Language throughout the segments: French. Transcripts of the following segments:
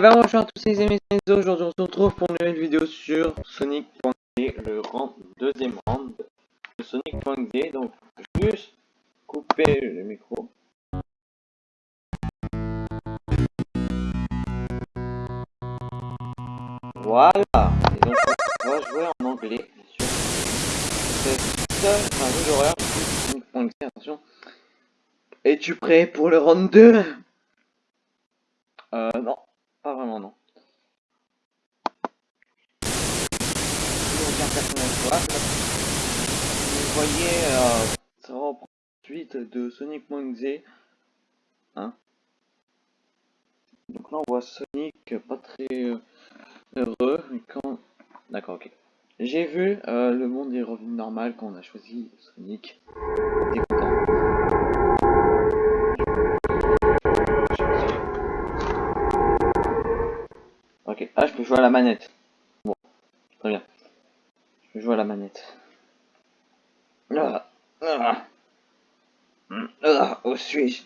ben bonjour à tous les amis, aujourd'hui on se retrouve pour une nouvelle vidéo sur Sonic.d, le rang, deuxième round de Sonic.d, donc juste couper le micro. Voilà, et donc on va jouer en anglais, bien sûr. C'est un jeu d'horreur, Sonic.d, attention. Es-tu prêt pour le round 2 Euh, non. Pas vraiment, non. Aucun personnage Vous voyez, euh, ça reprend suite de Sonic Monkey. Hein Donc là, on voit Sonic pas très euh, heureux. Quand... D'accord, ok. J'ai vu, euh, le monde est revenu normal quand on a choisi Sonic. Ah, je peux jouer à la manette. Bon, très bien. Je jouer à la manette. Ah, ah. Ah, où suis-je?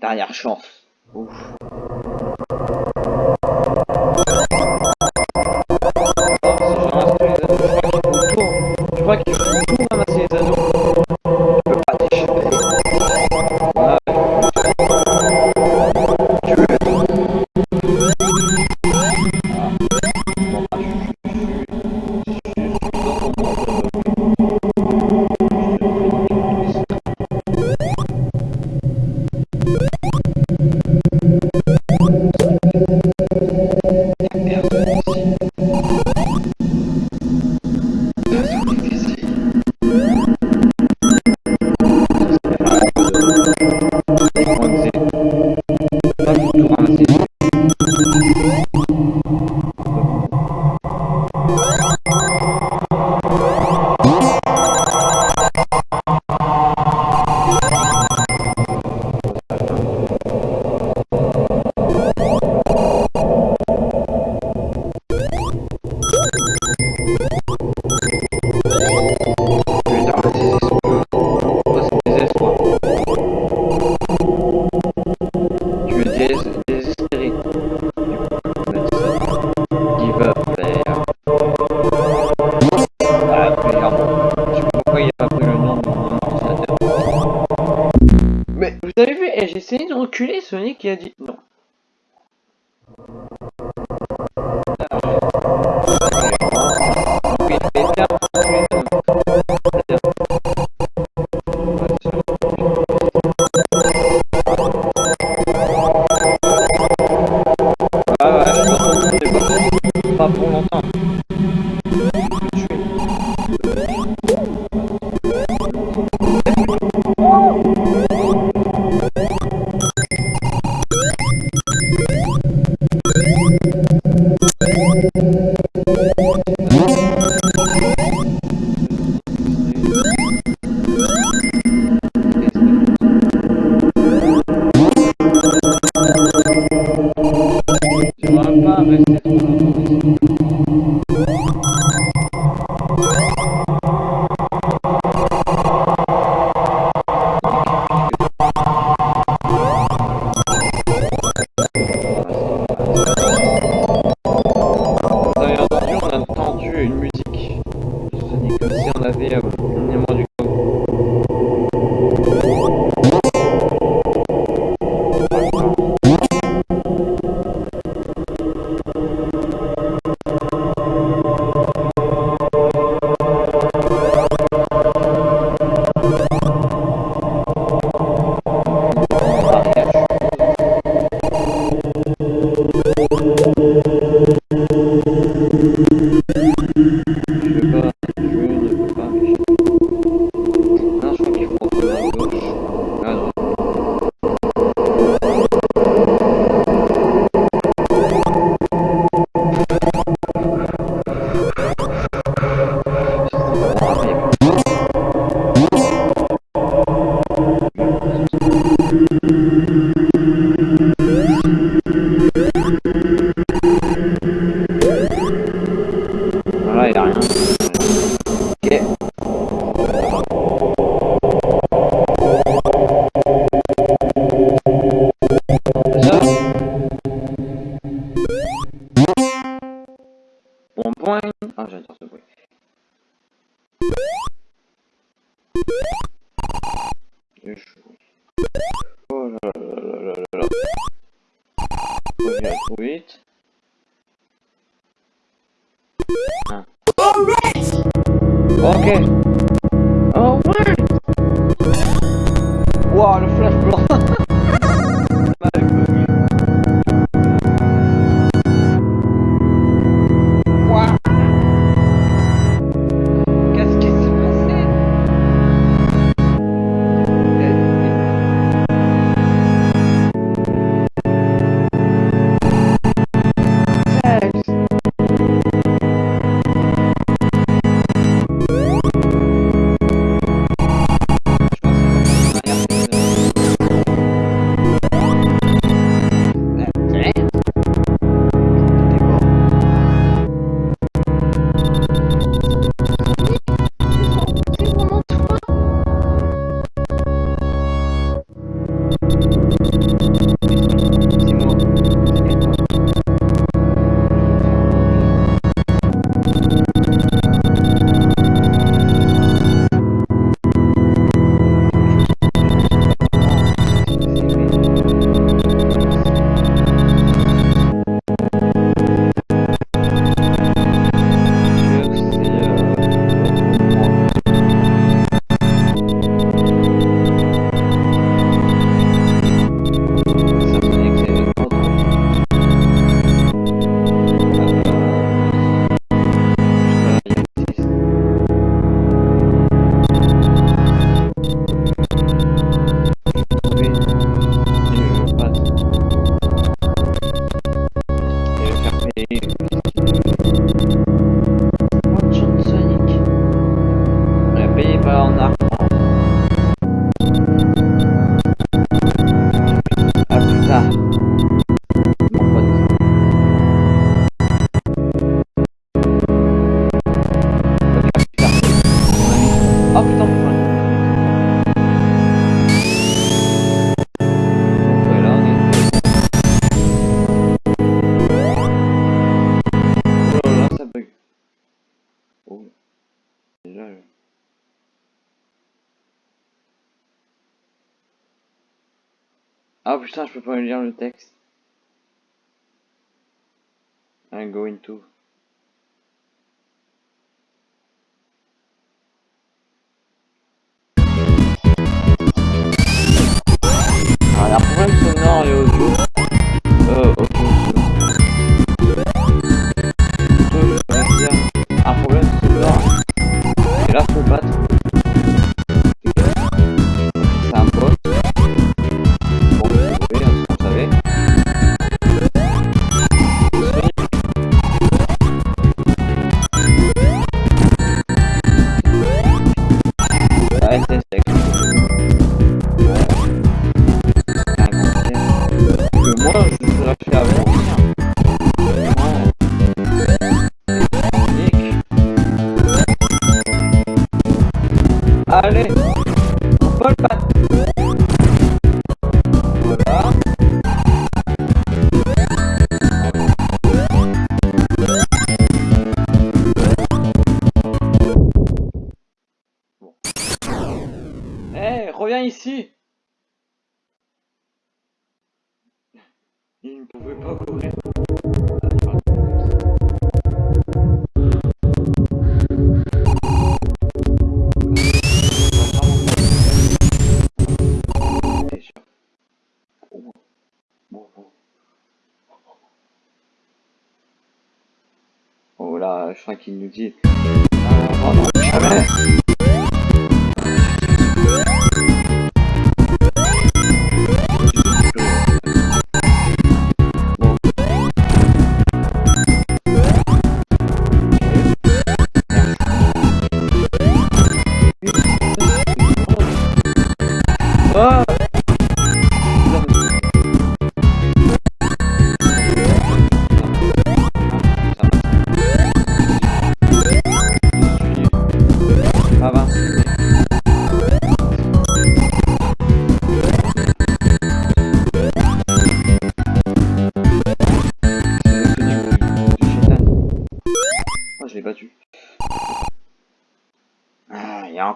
Dernière chance. Ouf. Je crois qu'il faut reculer, Sonic qui a dit non. Longtemps. What a fresh blood. Ah putain, je peux pas lire le texte. Hein, I'm going to. Allez, Paul Pat. Eh, reviens ici. Il ne pouvait pas courir. qui nous dit... Euh, oh, non,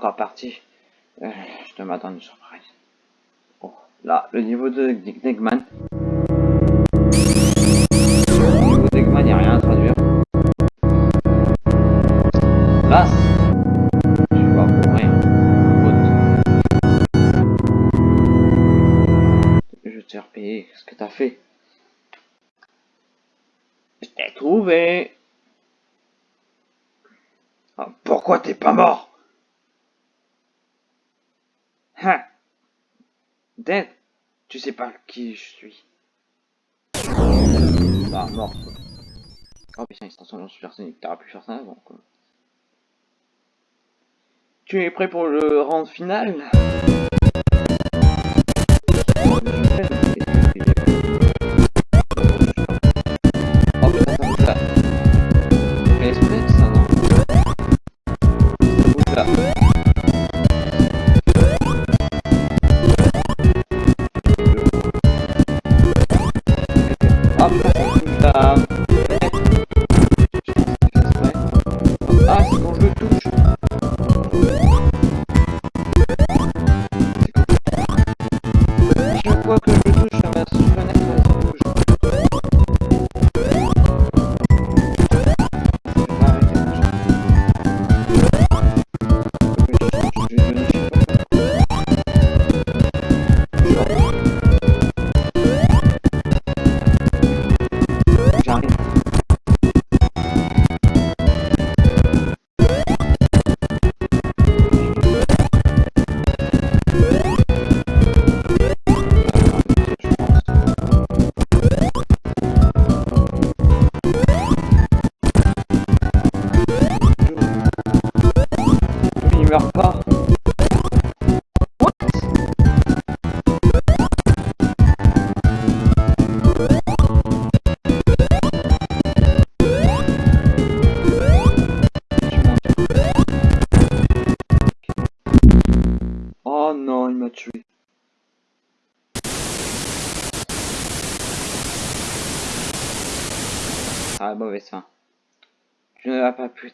pas parti. Euh, je te m'attends une surprise. Oh, là, le niveau de Negman. Le niveau d'Egman, il n'y a rien à traduire. Là, je vois pour rien. Je t'ai repayé. Qu'est-ce que t'as fait? Je t'ai trouvé. Ah, pourquoi t'es pas mort? Dead Tu sais pas qui je suis. Ah, mort. Oh putain, il se transforme en supersonique. T'aurais pu faire ça avant, quoi. Tu es prêt pour le round final? Je ne l'ai pas pu